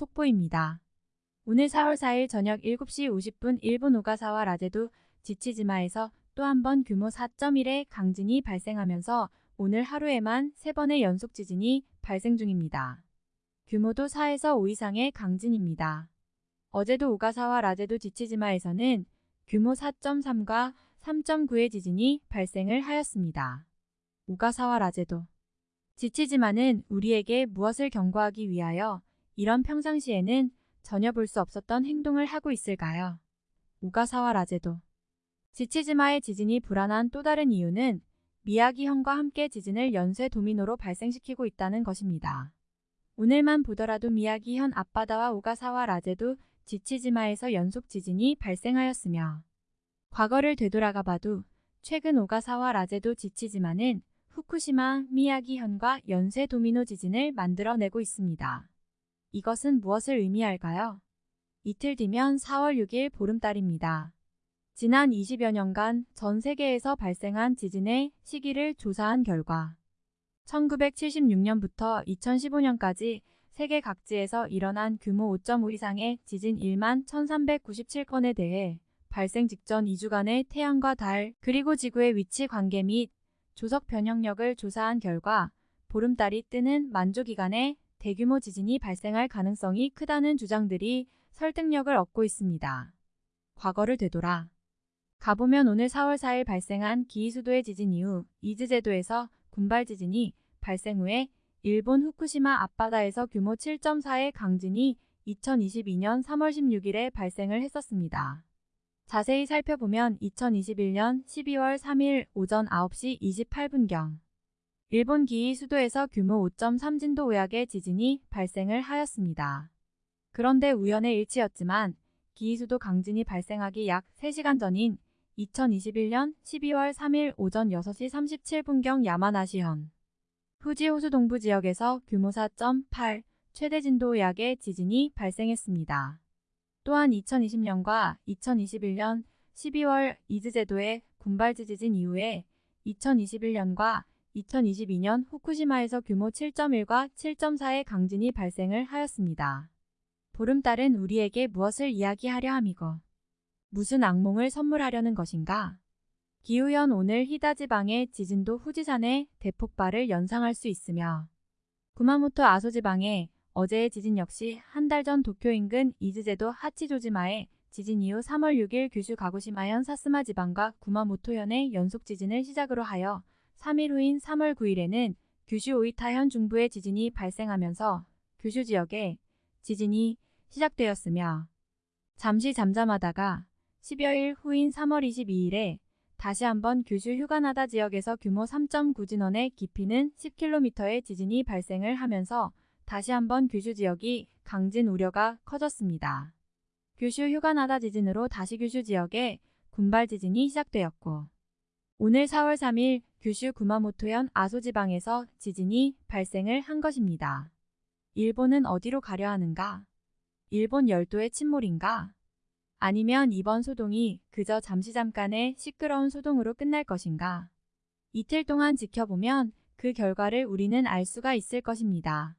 속보입니다. 오늘 4월 4일 저녁 7시 50분 일본 오가사와 라제도 지치지마에서 또 한 번 규모 4.1의 강진이 발생하면서 오늘 하루에만 3번의 연속 지진이 발생 중입니다. 규모도 4에서 5 이상의 강진입니다. 어제도 오가사와 라제도 지치지마에서는 규모 4.3과 3.9의 지진이 발생을 하였습니다. 오가사와 라제도 지치지마는 우리에게 무엇을 경고하기 위하여 이런 평상시에는 전혀 볼 수 없었던 행동을 하고 있을까요? 오가사와 라제도 지치지마의 지진이 불안한 또 다른 이유는 미야기현과 함께 지진을 연쇄 도미노로 발생시키고 있다는 것입니다. 오늘만 보더라도 미야기현 앞바다와 오가사와 라제도 지치지마에서 연속 지진이 발생하였으며 과거를 되돌아가 봐도 최근 오가사와 라제도 지치지마는 후쿠시마, 미야기현과 연쇄 도미노 지진을 만들어내고 있습니다. 이것은 무엇을 의미할까요? 이틀 뒤면 4월 6일 보름달입니다. 지난 20여 년간 전 세계에서 발생한 지진의 시기를 조사한 결과 1976년부터 2015년까지 세계 각지에서 일어난 규모 5.5 이상의 지진 1만 1397건에 대해 발생 직전 2주간의 태양과 달 그리고 지구의 위치 관계 및 조석 변형력을 조사한 결과 보름달이 뜨는 만조 기간에 대규모 지진이 발생할 가능성이 크다는 주장들이 설득력을 얻고 있습니다. 과거를 되돌아 가보면 오늘 4월 4일 발생한 기이수도의 지진 이후 이즈제도에서 군발 지진이 발생 후에 일본 후쿠시마 앞바다에서 규모 7.4의 강진이 2022년 3월 16일에 발생을 했었습니다. 자세히 살펴보면 2021년 12월 3일 오전 9시 28분경 일본 기이 수도에서 규모 5.3 진도 우약의 지진이 발생을 하였습니다. 그런데 우연의 일치였지만 기이 수도 강진이 발생하기 약 3시간 전인 2021년 12월 3일 오전 6시 37분경 야마나시현 후지 호수 동부 지역에서 규모 4.8 최대 진도 약의 지진이 발생했습니다. 또한 2020년과 2021년 12월 이즈제도의 군발지 지진 이후에 2021년과 2022년 후쿠시마에서 규모 7.1과 7.4의 강진이 발생을 하였습니다. 보름달은 우리에게 무엇을 이야기하려 함이고 무슨 악몽을 선물하려는 것인가? 기후현 오늘 히다지방의 지진도 후지산의 대폭발을 연상할 수 있으며 구마모토 아소지방의 어제의 지진 역시 한 달 전 도쿄 인근 이즈제도 하치조지마의 지진 이후 3월 6일 규슈 가고시마현 사스마 지방과 구마모토현의 연속 지진을 시작으로 하여 3일 후인 3월 9일에는 규슈 오이타 현 중부의 지진이 발생하면서 규슈 지역에 지진이 시작되었으며 잠시 잠잠하다가 10여일 후인 3월 22일에 다시 한번 규슈 휴가나다 지역에서 규모 3.9 진원의 깊이는 10km의 지진이 발생을 하면서 다시 한번 규슈 지역이 강진 우려가 커졌습니다. 규슈 휴가나다 지진으로 다시 규슈 지역에 군발 지진이 시작되었고 오늘 4월 3일 규슈 구마모토현 아소지방에서 지진이 발생을 한 것입니다. 일본은 어디로 가려 하는가? 일본 열도의 침몰인가? 아니면 이번 소동이 그저 잠시 잠깐의 시끄러운 소동으로 끝날 것인가? 이틀 동안 지켜보면 그 결과를 우리는 알 수가 있을 것입니다.